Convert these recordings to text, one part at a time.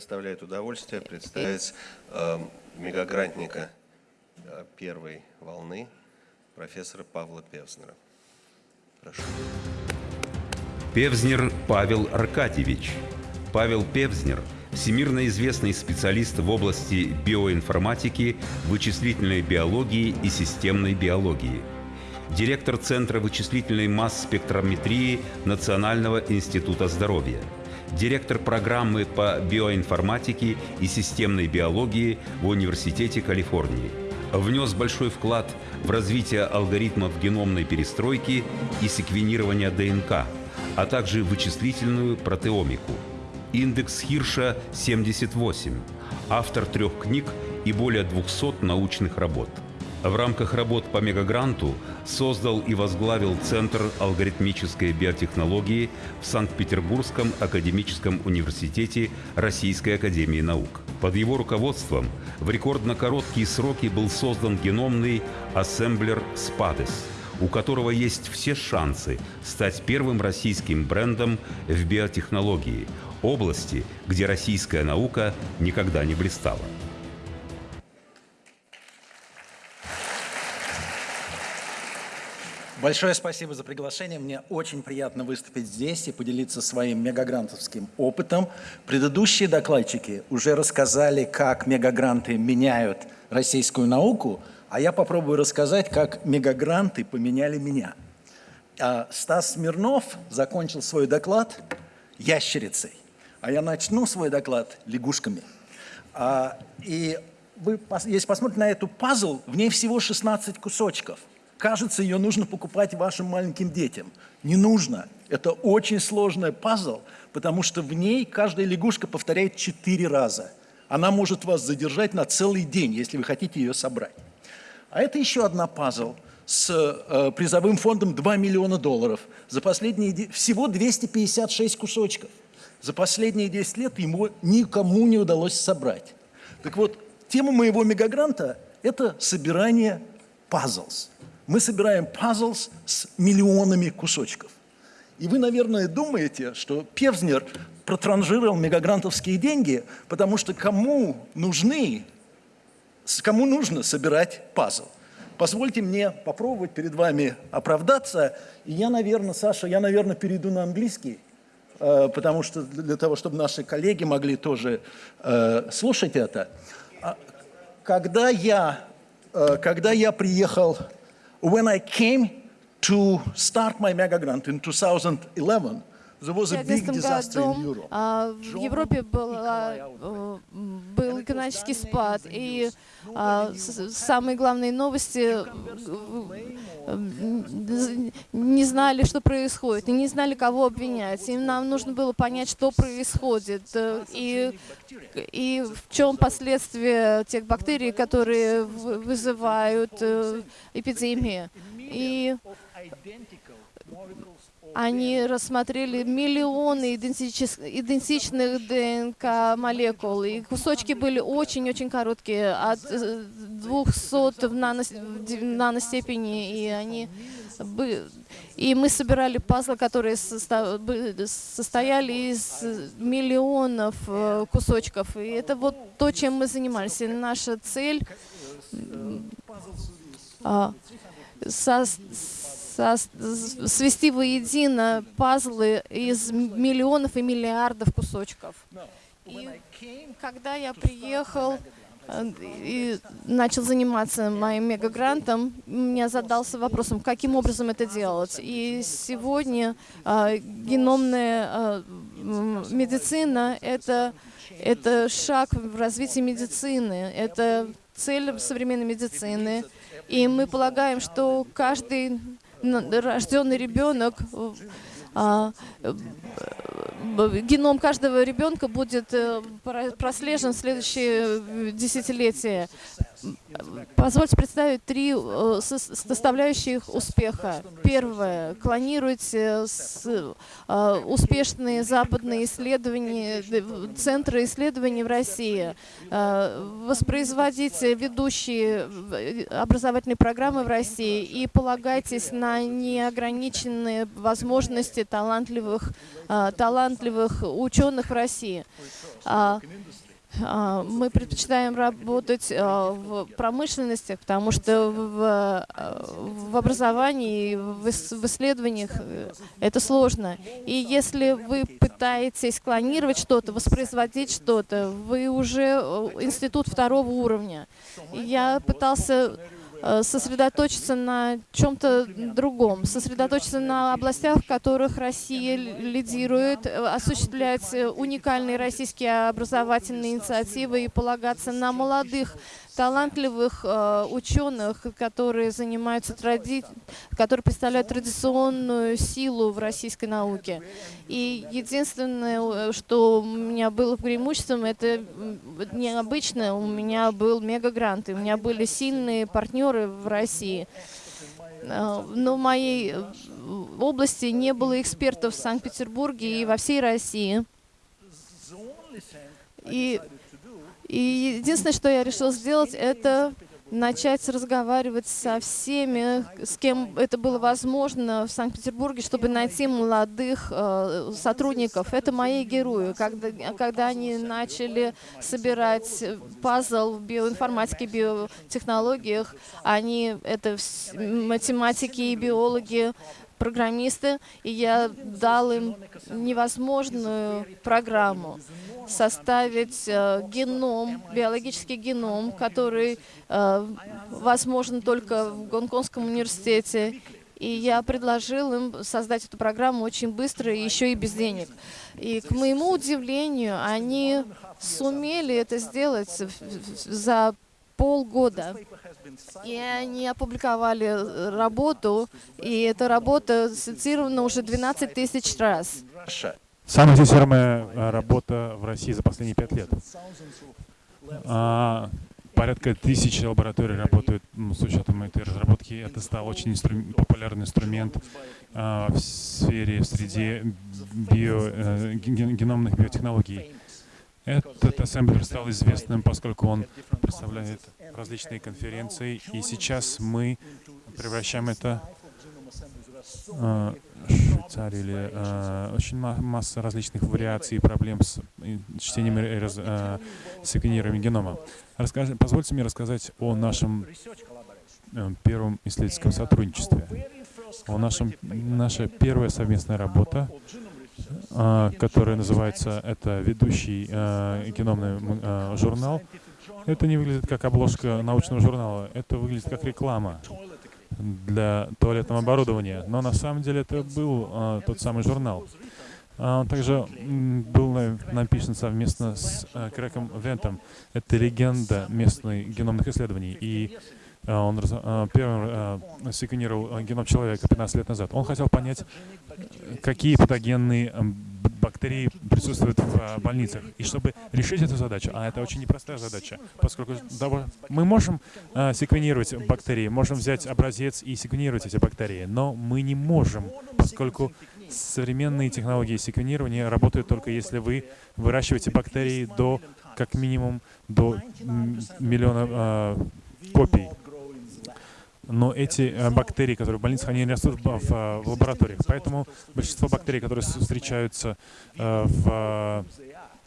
доставляет удовольствие представить э, мегагрантника э, первой волны, профессора Павла Певзнера. Прошу. Певзнер Павел Аркадьевич. Павел Певзнер – всемирно известный специалист в области биоинформатики, вычислительной биологии и системной биологии. Директор Центра вычислительной масс-спектрометрии Национального института здоровья. Директор программы по биоинформатике и системной биологии в Университете Калифорнии. Внес большой вклад в развитие алгоритмов геномной перестройки и секвенирования ДНК – а также вычислительную протеомику. Индекс Хирша 78, автор трех книг и более 200 научных работ. В рамках работ по мегагранту создал и возглавил Центр алгоритмической биотехнологии в Санкт-Петербургском академическом университете Российской академии наук. Под его руководством в рекордно короткие сроки был создан геномный ассемблер «Спадес», у которого есть все шансы стать первым российским брендом в биотехнологии, области, где российская наука никогда не блистала. Большое спасибо за приглашение. Мне очень приятно выступить здесь и поделиться своим мегагрантовским опытом. Предыдущие докладчики уже рассказали, как мегагранты меняют российскую науку – а я попробую рассказать, как мегагранты поменяли меня. А Стас Смирнов закончил свой доклад ящерицей, а я начну свой доклад лягушками. А, и вы, если посмотрите на эту пазл, в ней всего 16 кусочков. Кажется, ее нужно покупать вашим маленьким детям. Не нужно. Это очень сложный пазл, потому что в ней каждая лягушка повторяет 4 раза. Она может вас задержать на целый день, если вы хотите ее собрать. А это еще одна пазл с э, призовым фондом 2 миллиона долларов. За последние, всего 256 кусочков. За последние 10 лет ему никому не удалось собрать. Так вот, тема моего мегагранта – это собирание пазлс. Мы собираем пазлс с миллионами кусочков. И вы, наверное, думаете, что Певзнер протранжировал мегагрантовские деньги, потому что кому нужны Кому нужно собирать пазл? Позвольте мне попробовать перед вами оправдаться. И я, наверное, Саша, я, наверное, перейду на английский, э, потому что для того, чтобы наши коллеги могли тоже э, слушать это. А, когда я, э, когда я приехал, when I came to start my mega grant in 2011, в 2011 году а, в Европе была, э, был экономический спад, и а, самые главные новости э, не знали, что происходит, и не знали, кого обвинять. И нам нужно было понять, что происходит, э, и, и в чем последствия тех бактерий, которые вызывают эпидемии. И они рассмотрели миллионы идентичных ДНК-молекул, и кусочки были очень-очень короткие, от 200 в, нано, в наностепени, и они и мы собирали пазлы, которые состояли из миллионов э, кусочков. И это вот то, чем мы занимались. И наша цель а, со, свести воедино пазлы из миллионов и миллиардов кусочков. И когда я приехал э, и начал заниматься моим мегагрантом, меня задался вопросом, каким образом это делать. И сегодня э, геномная э, медицина — это, это шаг в развитии медицины, это цель современной медицины. И мы полагаем, что каждый рожденный ребенок, а, э, геном каждого ребенка будет э, прослежен в следующее десятилетие. Позвольте представить три э, составляющих успеха. Первое. Клонируйте э, успешные западные исследования, центры исследований в России. Э, воспроизводите ведущие образовательные программы в России и полагайтесь на неограниченные возможности талантливых, талантливых ученых в России. А, а, мы предпочитаем работать а, в промышленности, потому что в, а, в образовании, в исследованиях э, это сложно. И если вы пытаетесь клонировать что-то, воспроизводить что-то, вы уже э, институт второго уровня. Я пытался сосредоточиться на чем-то другом, сосредоточиться на областях, в которых Россия лидирует, э, осуществлять э, уникальные российские образовательные инициативы и полагаться на молодых талантливых э, ученых, которые занимаются тради... которые представляют традиционную силу в российской науке. И единственное, что у меня было преимуществом, это необычно, у меня был мегагрант, и у меня были сильные партнеры в России. Э, но в моей э, области не было экспертов в Санкт-Петербурге и во всей России. И и единственное, что я решил сделать, это начать разговаривать со всеми, с кем это было возможно в Санкт-Петербурге, чтобы найти молодых э, сотрудников. Это мои герои. Когда, когда они начали собирать пазл в биоинформатике, биотехнологиях, они, это математики и биологи, программисты, и я дал им невозможную программу составить э, геном, биологический геном, который э, возможен только в Гонконгском университете. И я предложил им создать эту программу очень быстро и еще и без денег. И к моему удивлению, они сумели это сделать за полгода. И они опубликовали э, работу, и эта работа цитирована уже 12 тысяч раз. Самая цитируемая э, работа в России за последние пять лет. А, порядка тысячи лабораторий работают с учетом этой разработки. Это стал очень инстру популярный инструмент а, в сфере, в среде био, э, геномных биотехнологий. Этот ассемблер стал известным, поскольку он представляет различные конференции, и сейчас мы превращаем это э, Швейцарии или э, очень масса различных вариаций и проблем с чтением и э, секвенированием генома. Позвольте мне рассказать о нашем э, первом исследовательском сотрудничестве. О нашем, наша первая совместная работа а, который называется, это ведущий геномный журнал. Это не выглядит как обложка научного журнала, это выглядит как реклама для туалетного оборудования. Но на самом деле это был э, тот самый журнал. Он также был написан совместно с Крэком Вентом. Это легенда местных геномных исследований. И он первым секвенировал геном человека 15 лет назад. Он хотел понять, какие патогенные бактерии присутствуют в больницах. И чтобы решить эту задачу, а это очень непростая задача, поскольку мы можем секвенировать бактерии, можем взять образец и секвенировать эти бактерии, но мы не можем, поскольку современные технологии секвенирования работают только если вы выращиваете бактерии до, как минимум, до миллиона э, копий но эти э, бактерии, которые в больницах, они растут в, лабораториях. Поэтому большинство бактерий, которые встречаются э, в,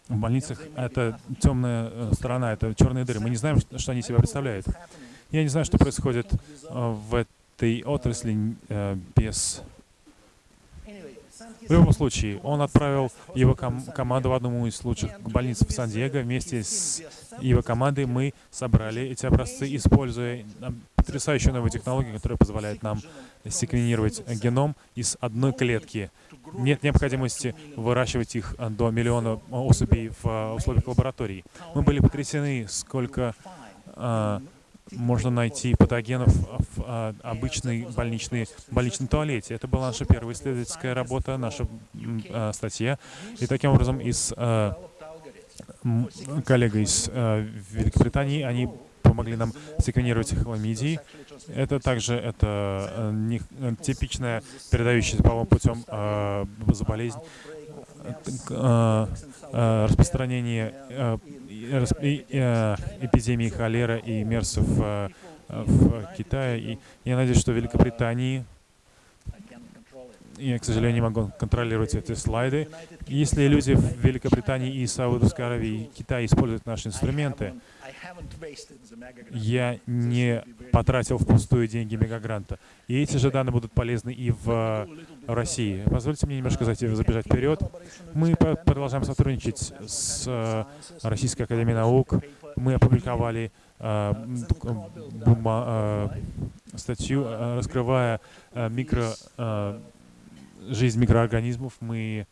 больницах, это темная э, сторона, это черные дыры. Мы не знаем, что они себя представляют. Я не знаю, что происходит в этой отрасли без в любом случае, он отправил его ком команду в одному из лучших больниц в Сан-Диего. Вместе с его командой мы собрали эти образцы, используя потрясающую новую технологию, которая позволяет нам секвенировать геном из одной клетки. Нет необходимости выращивать их до миллиона особей в условиях лаборатории. Мы были потрясены, сколько а, можно найти патогенов в а, обычной больничной, больничном туалете. Это была наша первая исследовательская работа, наша а, статья. И таким образом из а, коллега из Великобритании, они помогли нам секвенировать хламидии. Это также это э, не, э, типичная передающаяся половым путем э, заболезнь, э, распространение эпидемии холера и мерсов в Китае. И я надеюсь, что в Великобритании я, к сожалению, не могу контролировать эти слайды. Если люди в Великобритании и Саудовской Аравии и Китае используют наши инструменты, я не потратил впустую деньги мегагранта. И эти же данные будут полезны и в России. Позвольте мне немножко забежать вперед. Мы продолжаем сотрудничать с э, Российской Академией Наук. Мы опубликовали э, э, статью, раскрывая микро жизнь микроорганизмов мы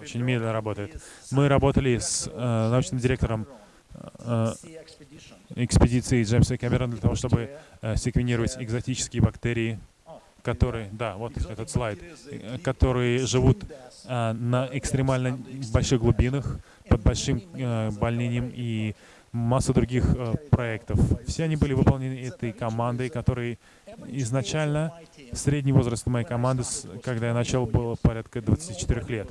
очень медленно работает. Мы работали с э, научным директором э, экспедиции Джеймса Кэмерона для того, чтобы э, секвенировать экзотические бактерии, которые, да, вот этот слайд, э, которые живут э, на экстремально больших глубинах, под большим э, больнением и масса других э, проектов. Все они были выполнены этой командой, которой изначально средний возраст моей команды, когда я начал, было порядка 24 лет.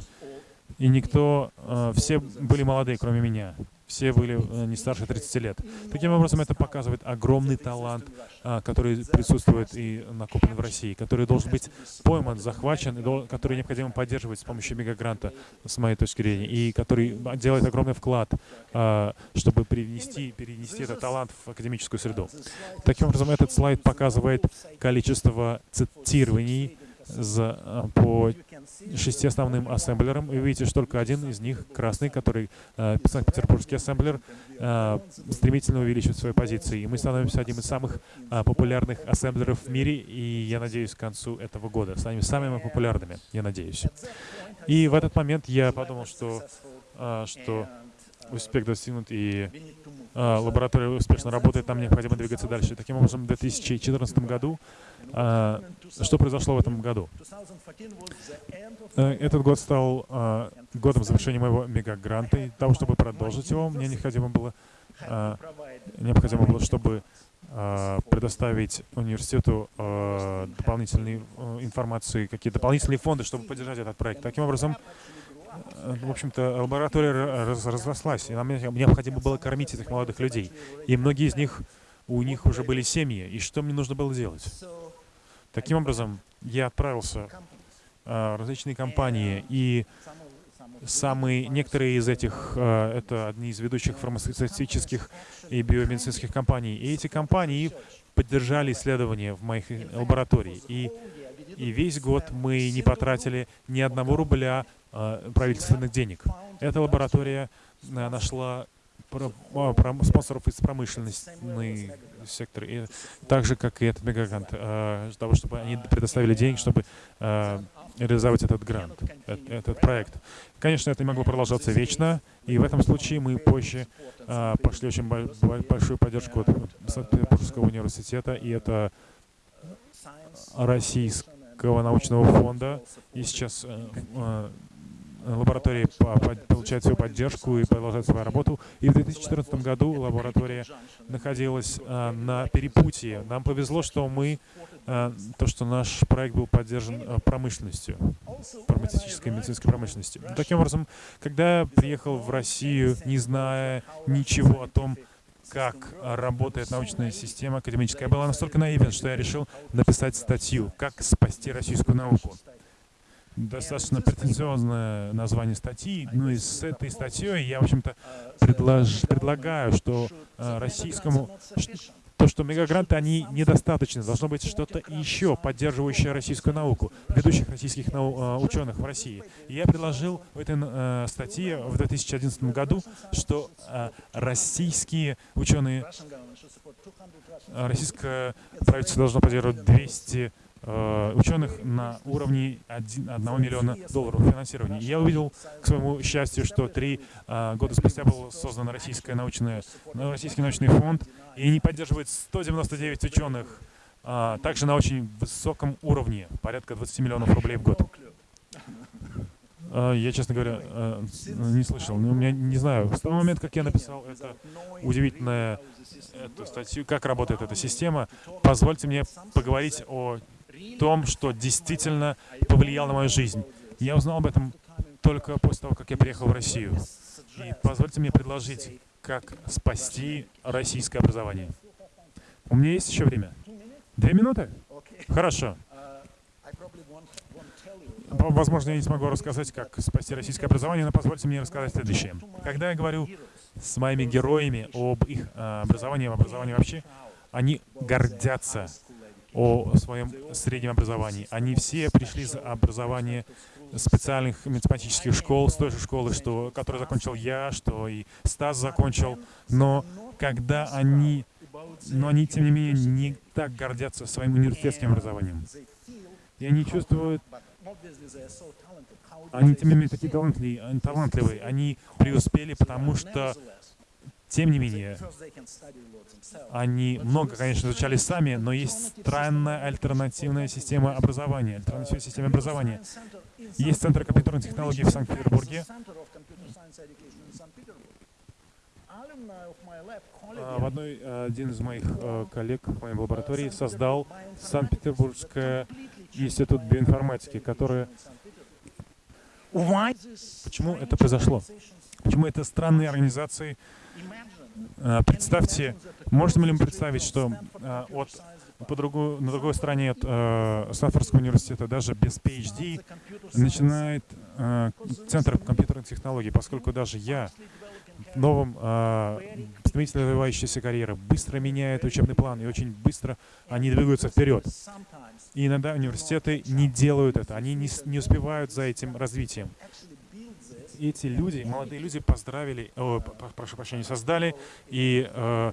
И никто, э, все были молодые, кроме меня все были э, не старше 30 лет. Таким образом, это показывает огромный талант, а, который присутствует и накоплен в России, который должен быть пойман, захвачен, который необходимо поддерживать с помощью мегагранта, с моей точки зрения, и который делает огромный вклад, а, чтобы привнести, перенести этот талант в академическую среду. Таким образом, этот слайд показывает количество цитирований за, а, по шести основным ассемблерам. И вы видите, что только один из них, красный, который э, Санкт-Петербургский ассемблер, э, стремительно увеличивает свои позиции. И мы становимся одним из самых э, популярных ассемблеров в мире, и я надеюсь, к концу этого года станем самыми популярными, я надеюсь. И в этот момент я подумал, что, э, что успех достигнут и э, лаборатория успешно работает, нам необходимо двигаться дальше. Таким образом, в 2014 году, э, что произошло в этом году? Э, этот год стал э, годом завершения моего мегагранта, и того, чтобы продолжить его, мне необходимо было, э, необходимо было чтобы предоставить университету дополнительные э, информации, какие дополнительные фонды, чтобы поддержать этот проект. Таким образом, в общем-то, лаборатория раз, разрослась, и нам необходимо было кормить этих молодых людей. И многие из них, у них уже были семьи, и что мне нужно было делать? Таким образом, я отправился э, в различные компании, и самые, некоторые из этих, э, это одни из ведущих фармацевтических и биомедицинских компаний, и эти компании поддержали исследования в моих лаборатории. И, и весь год мы не потратили ни одного рубля Э, правительственных денег. Эта лаборатория э, нашла а, спонсоров из промышленной сектора, и так же, как и этот мегагрант, э, для того, чтобы они предоставили деньги, чтобы реализовать этот грант, этот проект. Конечно, это не могло продолжаться вечно, и в этом случае мы позже пошли очень большую поддержку от Санкт-Петербургского университета, и это Российского научного фонда, и сейчас лаборатории получает свою поддержку и продолжает свою работу. И в 2014 году лаборатория находилась а, на перепутье. Нам повезло, что мы, а, то, что наш проект был поддержан а, промышленностью, фармацевтической медицинской промышленностью. Таким образом, когда я приехал в Россию, не зная ничего о том, как работает научная система академическая, я была настолько наивен, что я решил написать статью «Как спасти российскую науку» достаточно претенциозное название статьи. Ну и с этой статьей я, в общем-то, предлож, предлагаю, что э, российскому... То, что мегагранты, они недостаточны. Должно быть что-то еще, поддерживающее российскую науку, ведущих российских нау э, ученых в России. И я предложил в этой э, статье в 2011 году, что э, российские ученые, э, российское правительство должно поддерживать 200 Э, ученых на уровне 1, миллиона долларов финансирования. я увидел, к своему счастью, что три э, года спустя был создан российское научное, российский научный фонд, и они поддерживают 199 ученых, э, также на очень высоком уровне, порядка 20 миллионов рублей в год. Я, честно говоря, э, не слышал. Но у меня не знаю. С того момента, как я написал это удивительное эту статью, как работает эта система, позвольте мне поговорить о том, что действительно повлияло на мою жизнь. Я узнал об этом только после того, как я приехал в Россию. И позвольте мне предложить, как спасти российское образование. У меня есть еще время? Две минуты? Хорошо. Возможно, я не смогу рассказать, как спасти российское образование, но позвольте мне рассказать следующее. Когда я говорю с моими героями об их э, образовании, об образовании вообще, они гордятся о своем среднем образовании. Они все пришли из образования специальных математических школ, с той же школы, что, которую закончил я, что и Стас закончил. Но когда они, но они, тем не менее, не так гордятся своим университетским образованием. И они чувствуют, они, тем не менее, такие талантливые. Они преуспели, потому что, тем не менее, они много, конечно, изучали сами, но есть странная альтернативная система образования, альтернативная система образования. Есть Центр компьютерных технологий в Санкт-Петербурге. А, В одной, э, один из моих э, коллег в моей лаборатории создал Санкт-Петербургский институт биоинформатики, который... Почему это произошло? Почему это странные организации? Э, Представьте, можем ли мы представить, что э, от по другую, на другой стороне от э, Стэнфордского университета даже без PhD начинает э, Центр компьютерных технологий, поскольку даже я в новом э, стремительно развивающейся карьеры быстро меняет учебный план, и очень быстро они двигаются вперед. И иногда университеты не делают это, они не, не успевают за этим развитием. Эти люди, молодые люди, поздравили, о, п- п- прошу прощения, создали и э,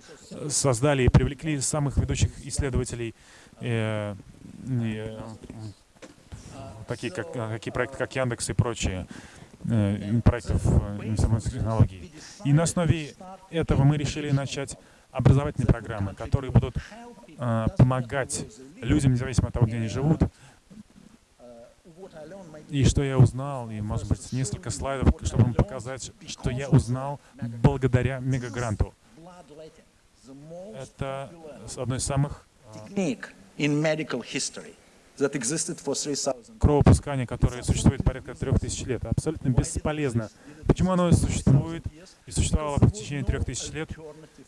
создали и привлекли самых ведущих исследователей, э, э, такие как э, такие проекты, как Яндекс и прочие э, проектов э, информационных технологий. И на основе этого мы решили начать образовательные программы, которые будут э, помогать людям, независимо от того, где они живут. И что я узнал, и, может быть, несколько слайдов, чтобы вам показать, что я узнал благодаря мегагранту. Это одно из самых medical history 3000 кровопускания, которое существует порядка трех тысяч лет. Абсолютно бесполезно. Почему оно существует и существовало в течение трех тысяч лет?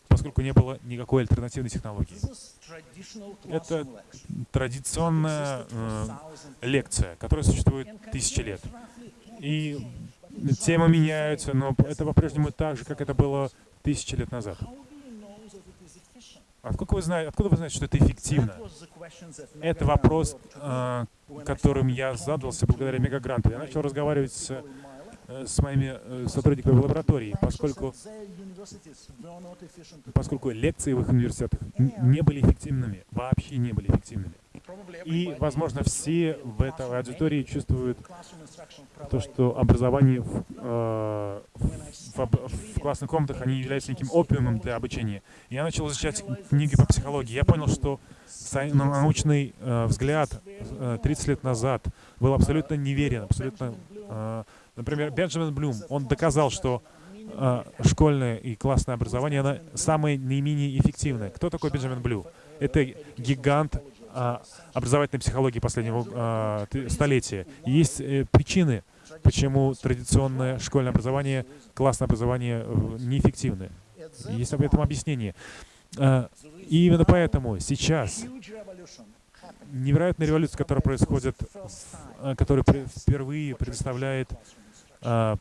Поскольку не было никакой альтернативной технологии. Это традиционная э, лекция, которая существует тысячи лет. И темы меняются, но это по-прежнему так же, как это было тысячи лет назад. Откуда вы знаете, откуда вы знаете, что это эффективно? Это вопрос, э, которым я задался благодаря мегагранту. Я начал разговаривать с, э, с моими э, сотрудниками лаборатории, поскольку, поскольку лекции в их университетах не были эффективными, вообще не были эффективными. И, возможно, все в этой аудитории чувствуют то, что образование в, э, в, об- в классных комнатах, они являются неким опиумом для обучения. Я начал изучать книги по психологии. Я понял, что научный э, взгляд э, 30 лет назад был абсолютно неверен, абсолютно... э, например, Бенджамин Блюм, он доказал, что э, школьное и классное образование, оно самое наименее эффективное. Кто такой Бенджамин Блю? Это гигант образовательной психологии последнего а, столетия. Есть э, причины, почему традиционное школьное образование, классное образование э, неэффективны. Есть об этом объяснение. А, И именно поэтому сейчас невероятная революция, которая происходит, а, которая впервые предоставляет, а,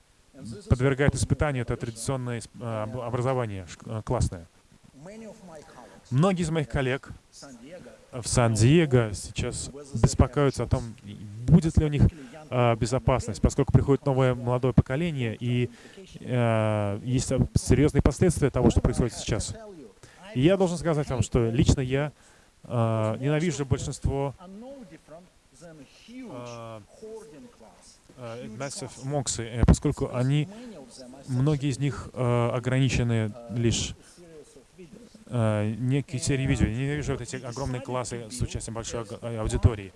подвергает испытанию это традиционное а, об- образование а, классное. Многие из моих коллег в Сан-Диего сейчас беспокоятся о том, будет ли у них а, безопасность, поскольку приходит новое молодое поколение, и а, есть серьезные последствия того, что происходит сейчас. И я должен сказать вам, что лично я а, ненавижу большинство а, Massive Moxy, э, поскольку они, многие из них а, ограничены лишь э, некие серии видео. Я вижу вот эти огромные классы с участием большой э, аудитории.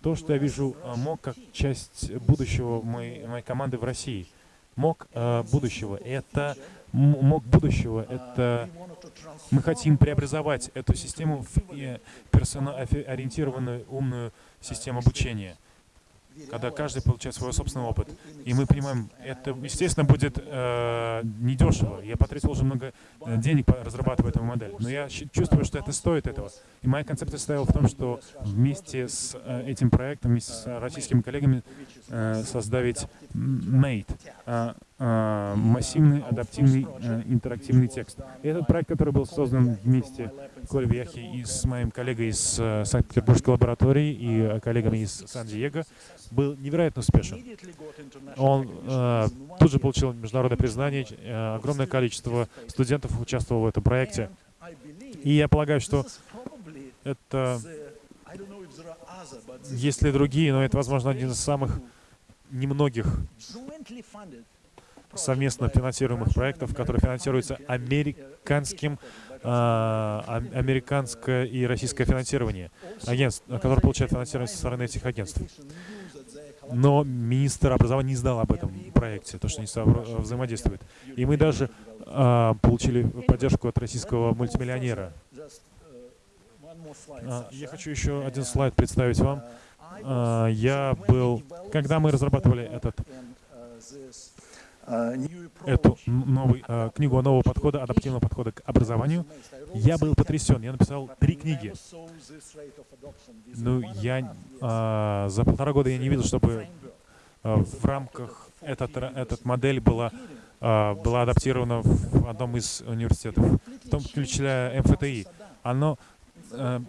То, что я вижу э, МОК как часть будущего моей, моей команды в России. МОК э, будущего — это МОК будущего — это мы хотим преобразовать эту систему в э, персоноориентированную умную систему обучения, когда каждый получает свой собственный опыт. И мы понимаем, это, естественно, будет э, недешево. Я потратил уже много э, денег, разрабатывая эту модель. Но я чувствую, что это стоит этого. И моя концепция состояла в том, что вместе с э, этим проектом, вместе с российскими коллегами э, создать м, MATE, массивный адаптивный э, интерактивный текст. И этот проект, который был создан вместе в Кольвяхе и с моим коллегой из э, Санкт-Петербургской лаборатории и э, коллегами из Сан-Диего, был невероятно успешен. Он э, тут же получил международное признание, э, огромное количество студентов участвовало в этом проекте. И я полагаю, что это, есть ли другие, но это, возможно, один из самых немногих совместно финансируемых проектов, которые финансируются американским, а, ам- американское и российское финансирование, агентств, которые получают финансирование со стороны этих агентств. Но министр образования не знал об этом проекте, то, что они взаимодействуют. И мы даже а, получили поддержку от российского мультимиллионера. А, Я хочу еще один слайд представить вам. А, Я был, когда мы разрабатывали этот эту новый, э, книгу нового подхода, адаптивного подхода к образованию, я был потрясен. Я написал три книги. Ну, я а, за полтора года я не видел, чтобы а, в рамках этот, этот модель была, а, была адаптирована в одном из университетов, в том включая МФТИ. Оно э,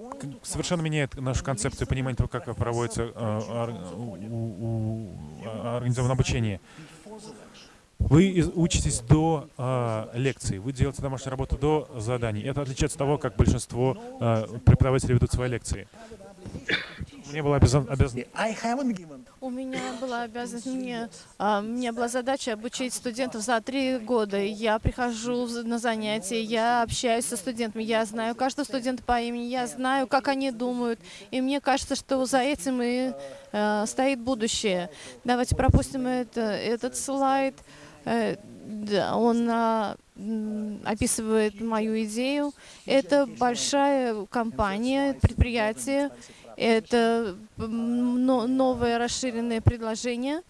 совершенно меняет нашу концепцию понимания того, как проводится э, организованное обучение. Вы учитесь до э, лекции, вы делаете домашнюю работу до заданий. Это отличается от того, как большинство э, преподавателей ведут свои лекции. Мне была обязан, обязан У меня была обязанность, мне, а, меня была задача обучить студентов за три года. Я прихожу в- на занятия, я общаюсь со студентами, я знаю каждого студента по имени, я знаю, как они думают. И мне кажется, что за этим и э, стоит будущее. Давайте пропустим это, этот слайд. Э, он а, описывает мою идею. Это большая компания, предприятие. Это новое расширенное предложение.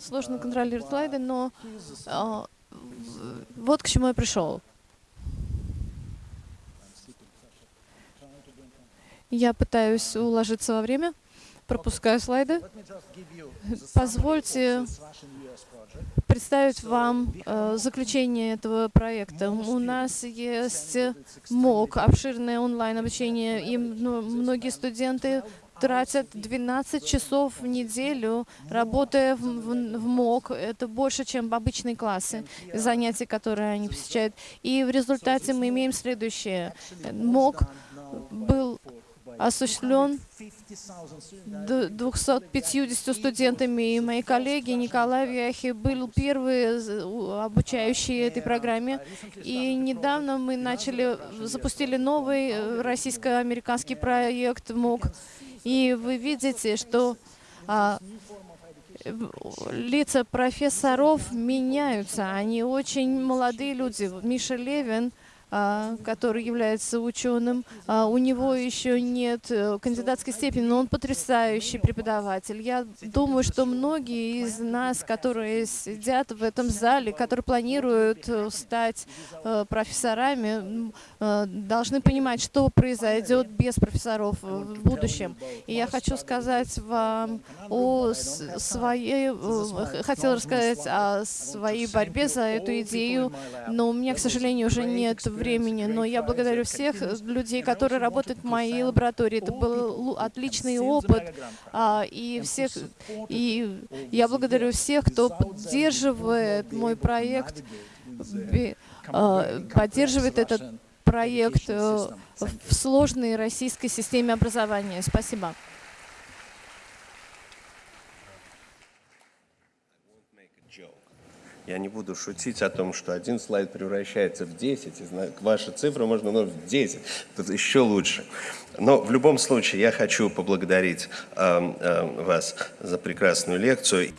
Сложно контролировать слайды, но а, вот к чему я пришел. Я пытаюсь уложиться во время, пропускаю слайды. Позвольте представить вам э, заключение этого проекта. У нас есть МОК, обширное онлайн-обучение, и многие студенты тратят 12 часов в неделю, работая в, в- в МОК. Это больше, чем обычные классы, занятия, которые они посещают. И в результате мы имеем следующее. МОК был осуществлен д- 250 студентами, и мои коллеги Николай Вяхи был первый обучающий этой программе. И недавно мы начали, запустили новый э, российско-американский проект МОК. И вы видите, что а, лица профессоров меняются. Они очень молодые люди. Миша Левин, который является ученым, а, у него еще нет э, кандидатской степени, но он потрясающий преподаватель. Я думаю, что многие из нас, которые сидят в этом зале, которые планируют э, стать э, профессорами, должны понимать, что произойдет без профессоров в будущем. И я хочу сказать вам о своей, хотела рассказать о своей борьбе за эту идею, но у меня, к сожалению, уже нет времени. Но я благодарю всех э, людей, которые работают в моей лаборатории. Это был отличный опыт. а, И всех, и я благодарю всех, кто поддерживает мой проект, а, поддерживает этот проект э, в сложной российской системе образования. Спасибо. Я не буду шутить о том, что один слайд превращается в 10, и ваша цифра можно умножить в 10, тут еще лучше. Но в любом случае я хочу поблагодарить эм, эм, вас за прекрасную лекцию.